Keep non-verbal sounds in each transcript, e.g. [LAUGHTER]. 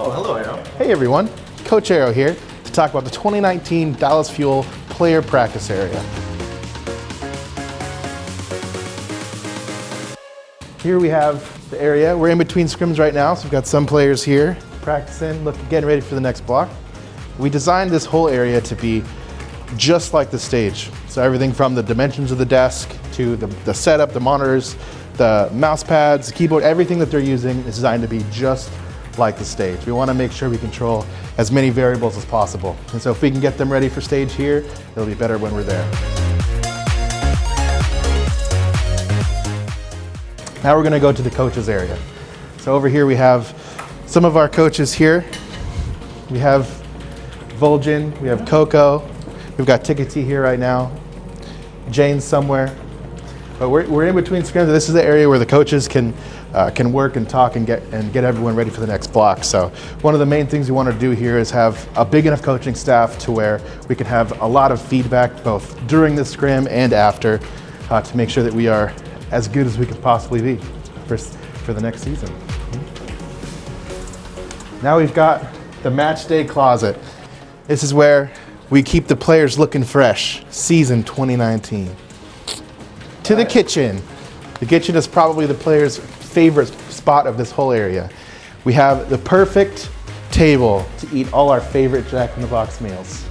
Oh, hello, Aero. Hey everyone, Coach Aero here to talk about the 2019 Dallas Fuel Player Practice Area. Here we have the area. We're in between scrims right now, so we've got some players here practicing, looking, getting ready for the next block. We designed this whole area to be just like the stage. So everything from the dimensions of the desk to the, the setup, the monitors, the mouse pads, the keyboard, everything that they're using is designed to be just like the stage. We want to make sure we control as many variables as possible. And so if we can get them ready for stage here, it'll be better when we're there. Now we're going to go to the coaches area. So over here we have some of our coaches here. We have Vol'jin, we have Coco, we've got Tickety here right now, Jane's somewhere. But we're, we're in between scrims. This is the area where the coaches can, uh, can work and talk and get, and get everyone ready for the next block. So one of the main things we want to do here is have a big enough coaching staff to where we can have a lot of feedback both during the scrim and after uh, to make sure that we are as good as we could possibly be for, for the next season. Now we've got the match day closet. This is where we keep the players looking fresh, season 2019 to the kitchen. The kitchen is probably the player's favorite spot of this whole area. We have the perfect table to eat all our favorite Jack in the Box meals.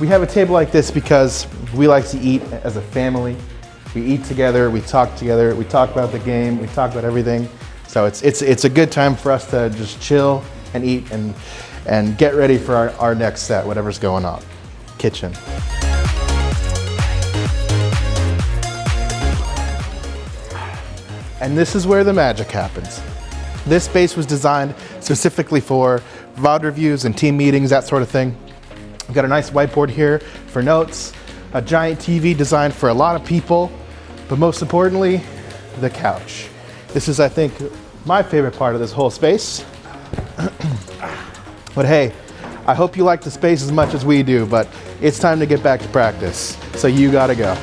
We have a table like this because we like to eat as a family. We eat together, we talk together, we talk about the game, we talk about everything. So it's, it's, it's a good time for us to just chill and eat and, and get ready for our, our next set, whatever's going on. Kitchen. And this is where the magic happens. This space was designed specifically for VOD reviews and team meetings, that sort of thing. We've got a nice whiteboard here for notes, a giant TV designed for a lot of people, but most importantly, the couch. This is, I think, my favorite part of this whole space. [CLEARS THROAT] but hey, I hope you like the space as much as we do, but it's time to get back to practice. So you gotta go.